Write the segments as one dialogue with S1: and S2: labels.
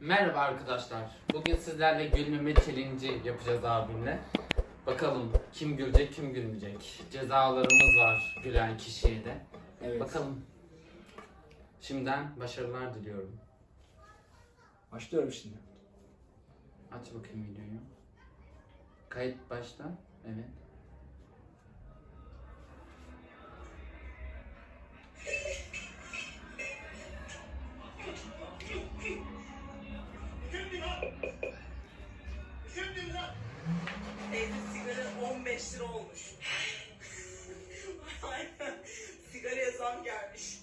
S1: Merhaba arkadaşlar. Bugün sizlerle gülmeme challenge yapacağız abimle. Bakalım kim gülecek kim gülmeyecek. Cezalarımız var gülen kişiye de.
S2: Evet.
S1: Bakalım. Şimdiden başarılar diliyorum.
S2: Başlıyorum şimdi.
S1: Aç bakayım videoyu. Kayıt başla. Evet.
S3: 15 lira olmuş. Aynen. Sigaraya zam gelmiş.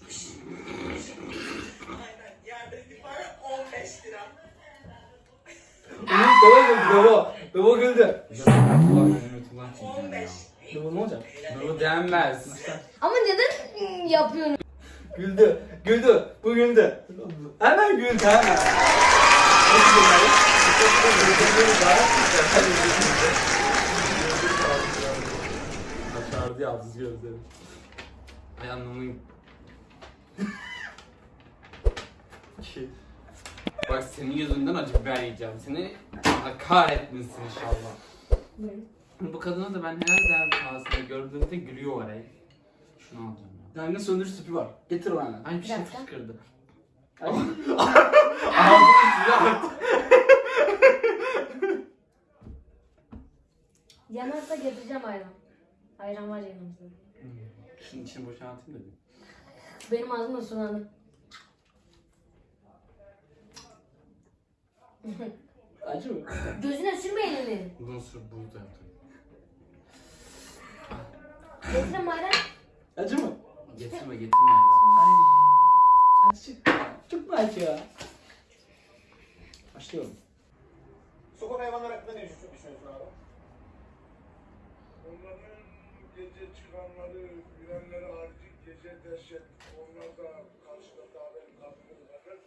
S3: Aynen. Yerde bir para 15 lira.
S2: Baba güldü baba. Baba güldü.
S1: Yönetmen çekiyor
S3: 15.
S1: ya.
S2: Baba ne olacak?
S1: Bu denmez.
S4: Ama neden ım, yapıyorsun?
S2: Güldü. Güldü. Bu güldü. Hemen güldü hemen. Nasıl
S1: Başardı yalnız gözlerim. Ay anlamayın. Ki. Bak senin yüzünden acı biber yiyeceğim. Seni Allah kahretmesin inşallah. Bu kadına da ben her defasında gördüğümde gülüyor oraya. Şunu alacağım ya.
S2: Yangın söndürücü tüpü var. Getir bana.
S1: Ay bir şey
S4: dakika.
S1: fışkırdı.
S2: Ay.
S4: Yanarsa getireceğim ayran. Ayran var yanımızda.
S1: Şunun içini boşaltayım da bir.
S4: Benim ağzım da sulandı.
S2: Acı mı?
S4: Gözüne sürme elini.
S1: Bundan sonra bunu da yaptım.
S4: Getireyim ayran.
S2: Acı mı?
S1: Getirme getirme.
S2: Ay. Acı. Çok mu acı ya? Başlıyorum.
S5: Sokak hayvanları hakkında ne düşünüyorsun abi?
S6: Gece çıkanları, girenleri harici gece dehşet. Onlar da karşıda davetin kadını varır.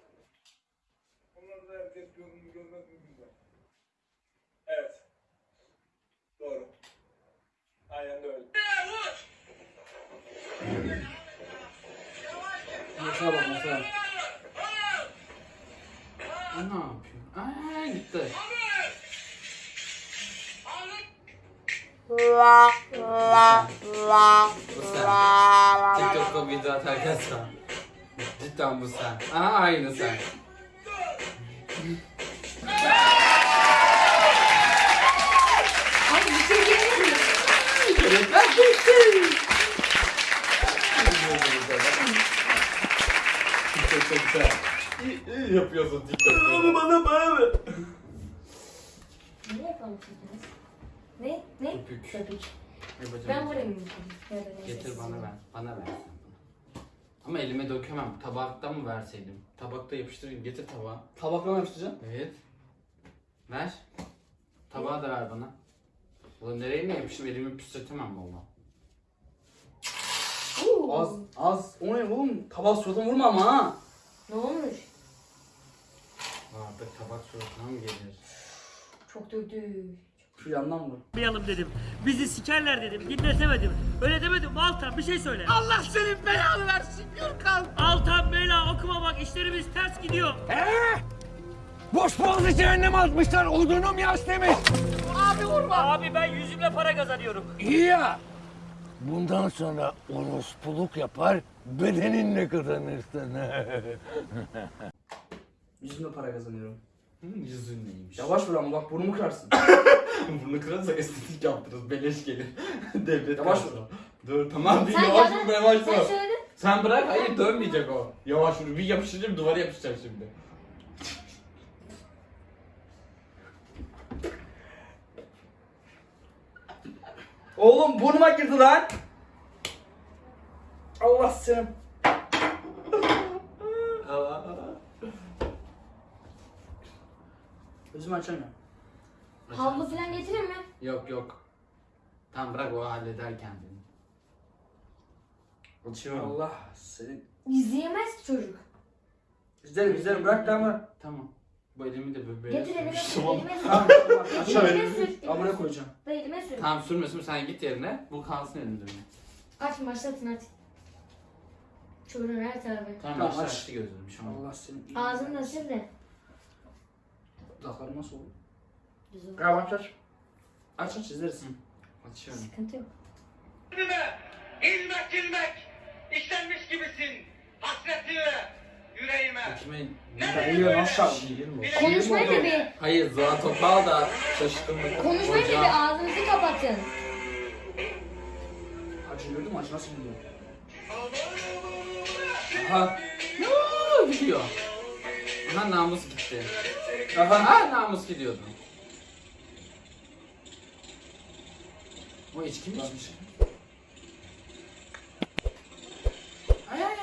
S6: Onları da herkes görür mü görmez mi bilmem.
S5: Evet. Doğru. Aynen öyle.
S2: Masaya bak.
S1: Bu ne yapıyor? Aa gitti. Bu sen. TikTok'ta video atarken sen. Cidden bu sen. Aha aynı sen.
S4: Abi bir şey diyemedim.
S1: Çok çok güzel. İyi, iyi yapıyorsun TikTok'ta.
S2: bana bana mı?
S4: Ne yapalım çekiniz? Ne? Ne?
S1: Köpük.
S4: Köpük.
S1: Yapacağım.
S4: Ben vurayım mı?
S1: Getir bana ver. Bana ver. sen bunu. Ama elime dökemem. Tabakta mı verseydim? Tabakta yapıştırayım. Getir tabağı.
S2: Tabakla mı yapıştıracaksın?
S1: Evet. Ver. Tabağı da ver bana. Ulan nereye mi yapıştım? Elimi püstretemem valla.
S4: Oo.
S2: Az az. O ne oğlum? Tabak suratına vurma ama ha.
S4: Ne olmuş?
S1: Artık tabak suratına mı gelir?
S4: Çok döktü.
S2: Şu yandan vur.
S7: yapmayalım dedim. Bizi sikerler dedim. Dinletemedim. Öyle demedim. Altan bir şey söyle. Allah senin belanı versin Gürkan. Altan bela okuma bak işlerimiz ters gidiyor.
S8: Boş boğazı cehennem atmışlar. Odunum yaş demiş.
S7: Abi vurma. Abi ben yüzümle para kazanıyorum.
S8: İyi ya. Bundan sonra orospuluk yapar, bedeninle kazanırsın.
S2: Yüzümle para kazanıyorum.
S1: Yüzün neymiş?
S2: Yavaş vur ama bak burnumu kırarsın.
S1: Bunu kırarsak estetik yaptırırız. Beleş gelir. Devlet
S2: Yavaş
S1: karşılar. Dur tamam bir
S4: Sen
S1: yavaş vur yavaş
S4: Sen
S1: vur.
S4: söyledin.
S1: Sen bırak hayır dönmeyecek o. Yavaş vur bir yapıştıracağım duvara yapışacak şimdi.
S2: Oğlum burnuma girdi lan. Allah seni. Gözümü açamıyorum.
S4: Havlu falan getireyim mi?
S1: Yok yok. Tamam bırak o halleder kendini. Açıyorum.
S2: Allah seni.
S4: İzleyemez ki çocuk.
S2: İzlerim izlerim bırak lan bırak.
S1: Tamam. Bu elimi de böyle
S4: Getir elime sür.
S1: Tamam.
S4: Elime sür.
S2: Tamam tamam. Aşağı
S4: Elime sür.
S2: Amına koyacağım.
S4: Da elime sür.
S1: Tamam sürmesin sen git yerine. Bu kalsın benim.
S4: Açın başlatın hadi. Çocuğun her tarafı.
S1: Tamam,
S2: Tamam, aç.
S1: açtı gözünü bir şey olmaz.
S2: Allah seni.
S4: Ağzını da sil de.
S2: Dudaklarım nasıl oldu?
S4: Düz oldu.
S2: Galiba aç aç. Aç aç izleriz.
S1: Açıyorum.
S4: Sıkıntı yok.
S7: İlmek ilmek işlenmiş gibisin hasretinle yüreğime.
S2: Çaldın?
S1: Şiir mi?
S4: Konuşmayı da bir,
S1: Hayır Zuhal Topal da şaşkınlık.
S4: konuşmayı da
S1: Hocam.
S4: bir ağzınızı kapatın.
S2: Acı gördün mü? Acı nasıl gidiyor?
S1: Aha. Yoo, gidiyor. Aha namus gitti. Aha ha, namus gidiyordu. O içki mi içmiş? Ay ay ay.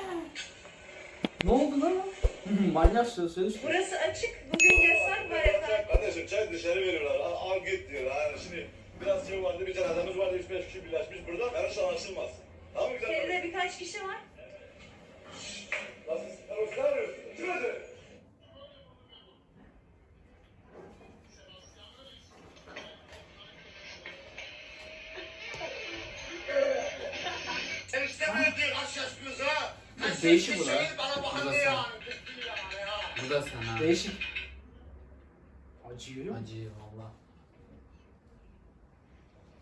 S2: Ne oldu lan? Manyak söz söz.
S3: Burası açık. Bugün yasak var efendim.
S5: Kardeşim çay dışarı veriyorlar. Al, al git diyor. Ha, şimdi biraz şey vardı, bir cenazemiz vardı, 3-5 kişi birleşmiş burada. Yanlış anlaşılmaz. Tamam mı güzel kardeşim?
S3: birkaç kişi var.
S5: Nasıl? Sen o silah
S1: Değişik bu da.
S6: Bana
S1: Bu
S6: bakın
S1: da
S6: diye
S1: sen.
S6: yani.
S1: Bu da.
S2: Değişik. Acı görüyor musun?
S1: Acı valla.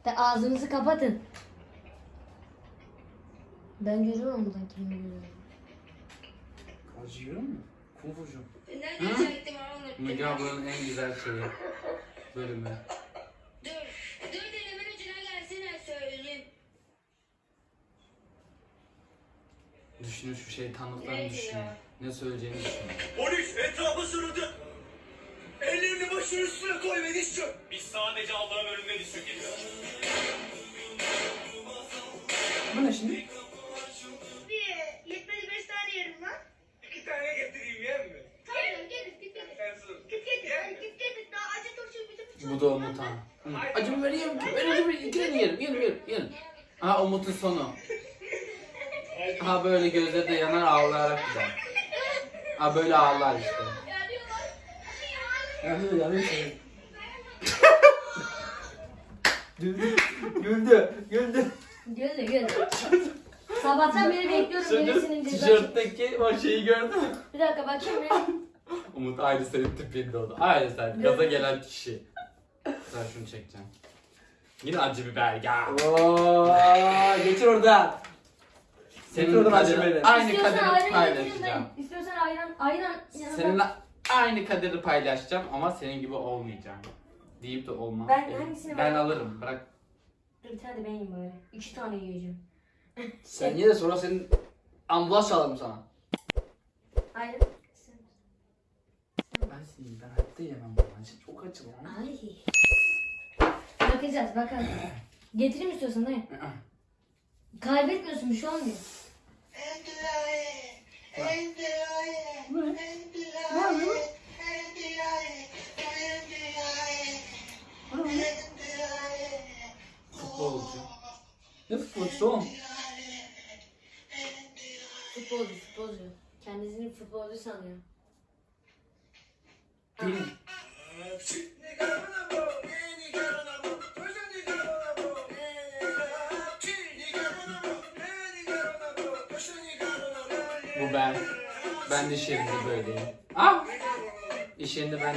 S4: De ağzınızı kapatın. Ben görüyorum buradan kimi görüyorum.
S2: Acı görüyor musun? Kung fucu.
S1: Hı? Müge ablanın en güzel şeyi. Bölümü. Düşünün şu şeytanlıklarını
S9: Neydi
S1: düşünün.
S9: ya?
S1: Ne söyleyeceğini düşünün.
S5: Polis etrafı sürüldü. Ellerini başının üstüne koy ve diz çök.
S7: Biz sadece Allah'ın önünde diz çökeriz.
S2: Bu ne şimdi?
S3: Bir yetmedi beş tane yerim lan.
S5: İki tane getireyim yer mi?
S3: Tamam git git.
S5: Sen sus.
S3: Git git. Daha acı turşu bizim
S1: Bu da Umut'an. Acımı vereyim. Ben acımı yerim yerim yerim yerim yerim. Ha Umut'un sonu. Ha böyle gözleri de yanar ağlayarak gider. Ha böyle ağlar işte.
S2: Yanıyor yanıyor seni. güldü. Güldü. Güldü.
S4: Gördü gördü. Sabahtan beri bekliyorum birisinin çek-
S1: tişörtteki o şeyi gördün mü?
S4: Bir dakika bakayım bir.
S1: Umut aynı senin tipinde oldu. Aynı sen. Gaza gelen kişi. Sen şunu çekeceğim. Yine acı biber ya.
S2: Oo, geçir orada.
S1: Senin
S2: acı
S1: kaderi, aynı
S4: İstiyorsan
S1: kaderi
S4: ayran
S1: paylaşacağım.
S4: ben. İstiyorsan ayran, ayran.
S1: Seninle aynı kaderi paylaşacağım ama senin gibi olmayacağım. Deyip de olmam.
S4: Ben
S1: Evet.
S4: hangisini
S1: Ben
S4: ben-
S1: alırım. Bırak.
S4: Dur bir tane de ben yiyeyim bari. İki tane yiyeceğim.
S2: Sen ye de sonra senin ambulans çalarım sana.
S4: Ayran. Sen-
S2: Ben hayatta yemem bunu. Acı çok acı lan.
S4: Ay. Bakacağız bakalım. Getireyim istiyorsan dayı. Kaybetmiyorsun bir şey olmuyor.
S1: and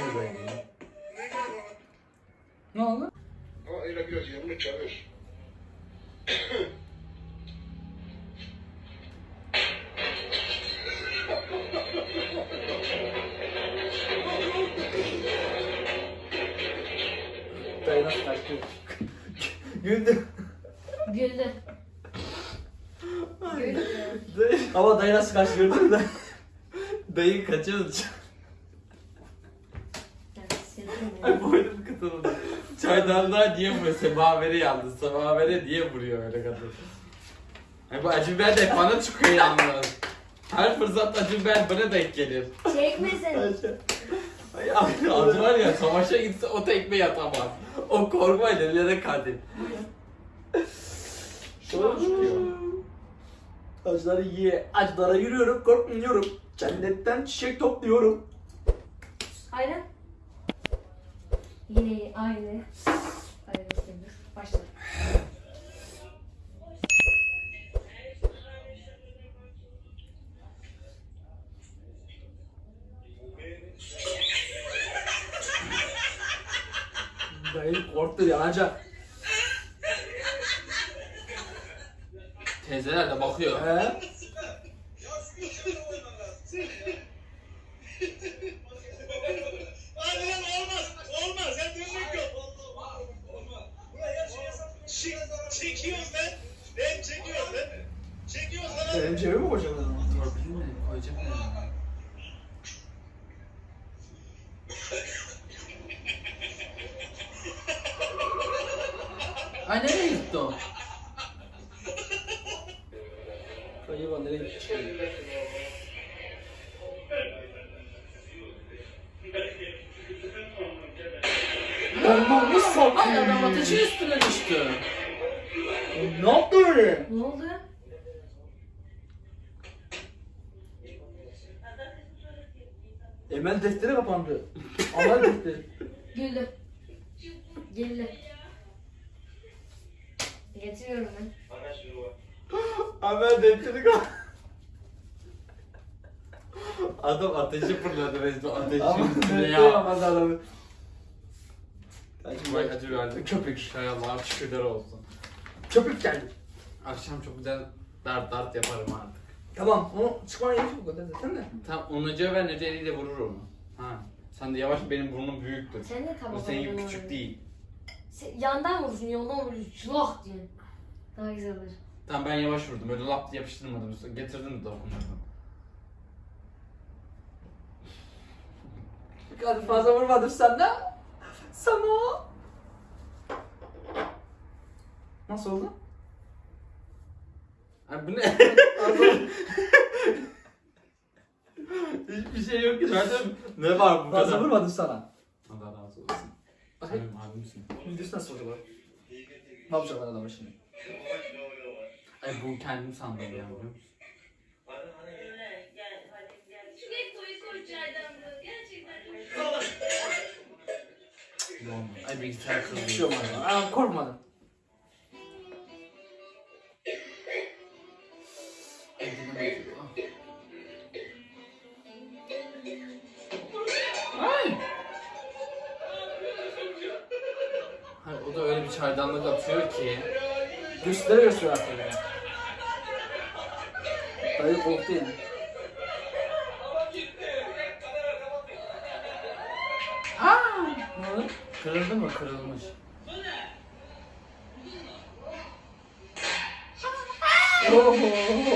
S1: De böyleyim.
S2: Ne oldu?
S6: Ama öyle biraz yanını çalır.
S2: Dayı nasıl kaçtı? Güldü.
S4: Güldü. Güldü.
S2: Ama dayı nasıl kaçtı gördün mü?
S1: Dayı kaçıyordu.
S4: Yani sevdim ya.
S1: Kıtıldı. Çaydanlığa niye vuruyor? Semavere yalnız. Semavere niye vuruyor öyle kadın? Ay bu acı biber de hep bana çıkıyor yalnız. Her fırsat acı biber bana denk gelir.
S4: Çekmesin.
S1: Ay acı var ya savaşa gitse o tekme yatamaz. O korkmayla ellerine katil.
S2: Şöyle çıkıyor. Acıları ye. Acılara yürüyorum, korkmuyorum. Cennetten çiçek topluyorum.
S4: Ayran. Yine aynı. Ayran istedim. Başla.
S2: Dayı korktu yanacak.
S1: Teyzeler de bakıyor.
S2: He?
S5: Hadi lan olmaz. Olmaz. Sen dönmek yok. Olmaz. Buraya şey Çekiyoruz lan. Ben çekiyoruz lan. Çekiyoruz lan.
S2: Benim cebime mi koyacağım o zaman?
S1: Torpil mi? Koyacak mı? Ay nereye gitti o?
S2: Dayı bana nereye gitti? Nasıl
S1: Ay adam ateşin üstüne düştü.
S2: Ne yaptı öyle?
S4: Ne oldu?
S2: Emel defteri kapandı. Amel defteri.
S4: Güldüm. Güldüm. Getiriyorum ben.
S2: Amel defteri kapandı.
S1: Adam ateşi fırladı resmen ateşin
S2: Ama
S1: üstüne
S2: defteri
S1: ya.
S2: kapandı adamı.
S1: Vay acı verdi.
S2: Köpek.
S1: Hay Allah şükürler olsun.
S2: Köpek geldi.
S1: Akşam çok güzel dart dart yaparım artık.
S2: Tamam onu çıkmana gerek yok o kadar zaten de.
S1: Tam Onuca ve Nece eliyle vurur onu. Ha. Sen de yavaş benim burnum büyüktür.
S4: Sen de
S1: Bu
S4: tamam.
S1: senin gibi küçük değil.
S4: Yandan vurursun, yandan vurursun. Şulah diye. Daha güzel olur.
S1: Tamam ben yavaş vurdum. Öyle lap diye yapıştırmadım. Getirdim de dokundurdum.
S2: Hadi fazla vurmadım sana. Sana. Nasıl oldu?
S1: Ay bu ne? Hiçbir şey yok ki zaten. Ne var bu
S2: Fazla
S1: kadar?
S2: vurmadım sana.
S1: Allah razı olsun. Sen benim abimsin.
S2: Videosu nasıl oldu bu? Ne yapacaklar adamı şimdi?
S1: Ay bu kendim sandım ya biliyor musun?
S9: Şuraya koy koy çaydanlığı. Gerçekten çok.
S1: Ay bilgisayar kızıyor.
S2: olmadı. Aa, korkmadım. Oh.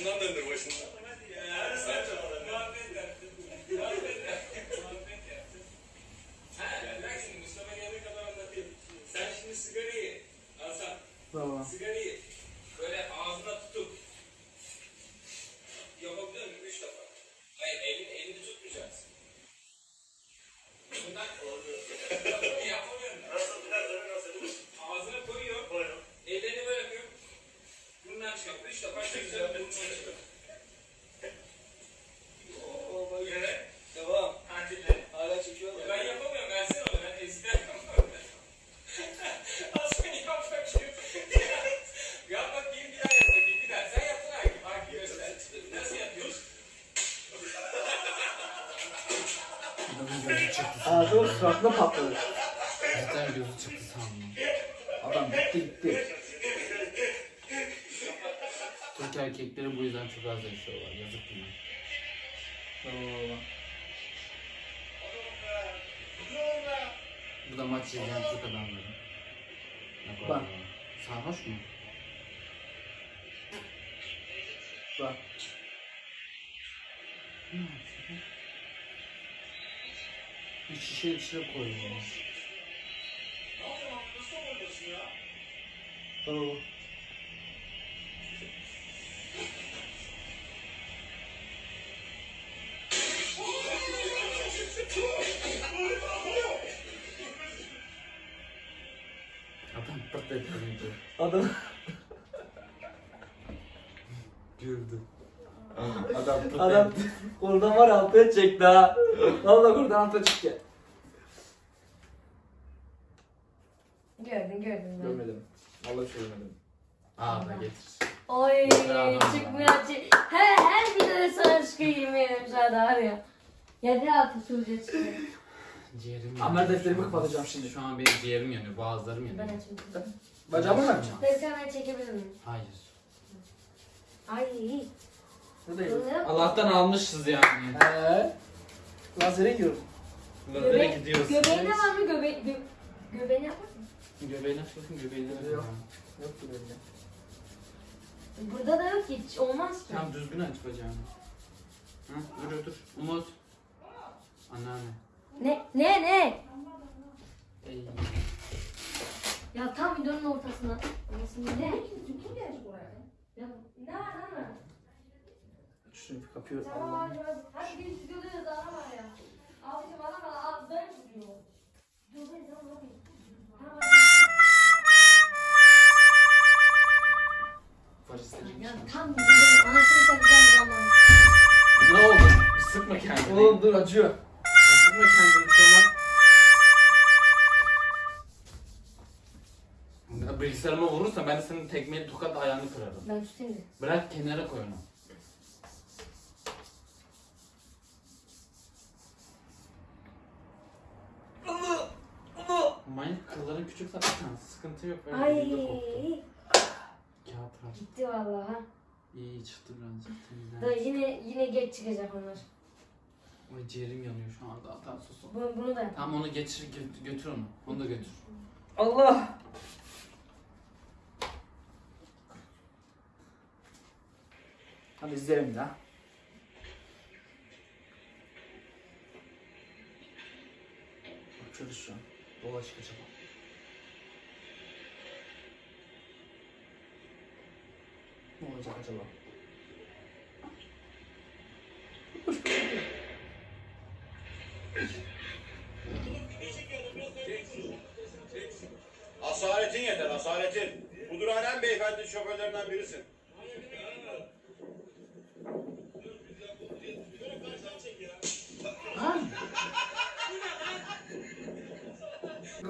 S5: Başından döndür başından.
S8: Sen şimdi sigarayı Hasan,
S2: Baba.
S8: sigarayı
S2: Suratına patladı.
S1: Cidden gözü çıktı sandım.
S2: Adam gitti gitti.
S1: Türk erkekleri bu yüzden çok az yaşıyorlar. Yazık günah.
S2: Baba.
S1: Bu da maç izleyen Türk adamları. Bak. Sarhoş mu?
S2: Bak.
S1: Şişe içine koyuyor.
S2: Baba.
S1: Adam pırt etti.
S2: Adam.
S1: Güldü. Adam pırt
S2: Adam oradan var ya altına çekti ha. Valla oradan altına çekti.
S4: 76 suresi.
S1: Ciğerim yanıyor.
S2: Amel defterimi kapatacağım şimdi.
S1: Şu an benim ciğerim yanıyor, boğazlarım yanıyor.
S4: Ben açmayacağım.
S2: Bacağımı mı yapacağım?
S4: Deskan ben çekebilir miyim?
S1: Hayır.
S4: Ay
S2: iyi.
S4: Bu.
S1: Allah'tan almışız yani.
S2: Ee, lazere gidiyorum.
S1: Lazere
S4: Göbe
S1: gidiyoruz.
S4: Göbeğine var mı? Göbe gö var mı?
S1: Göbeğine bakın göbeğine bakın.
S2: Yok. Yok göbeğinde.
S4: Burada da yok hiç. Olmaz ki.
S1: Tamam düzgün aç bacağını. Hı, dur dur. Umut. Anneanne.
S4: Ne ne ne?
S1: Ey.
S4: Ya tam videonun ortasına. Ne? Ya ne var ne var?
S2: Şunu bir.
S4: Tamam
S2: Allah'ım.
S4: hadi bir stüdyodayız daha var ya. Abicim bana bana abi ben tutuyor. Tamam. Ya tam videonun anasını satacağım zaman.
S1: Ne oldu? Bir sıkma kendini.
S2: Oğlum dur acıyor.
S1: Vurursa ben de senin tekmeyi tokat ayağını kırarım.
S4: Ben tutayım da.
S1: Bırak kenara koy onu. Manyak kılların küçük zaten sıkıntı yok. Öyle
S4: Ay.
S1: koptu. Kağıt var.
S4: Gitti vallahi. ha.
S1: İyi çıktı birazcık
S4: Da
S1: temizlen.
S4: yine yine geç çıkacak onlar.
S1: Ay ciğerim yanıyor şu anda. Sus. sus.
S4: Bunu, bunu da yap.
S1: Tamam onu geçir gö- götür onu. Onu da götür.
S2: Allah. Hadi şu an.
S1: Dolaş kaçalım.
S2: Ne olacak acaba?
S5: Asaletin yeter, asaletin. Bu durağın en beyefendi şoförlerinden birisin.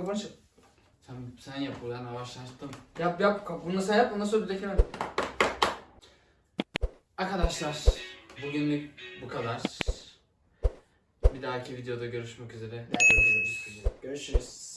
S2: Kapanış yap.
S1: Sen, sen yap buradan yavaşlaştım.
S2: Yap yap. Bunu sen yap. Ondan sonra bir ben.
S1: Arkadaşlar bugünlük bu kadar. Bir dahaki videoda görüşmek üzere.
S2: Görüşürüz. Görüşürüz.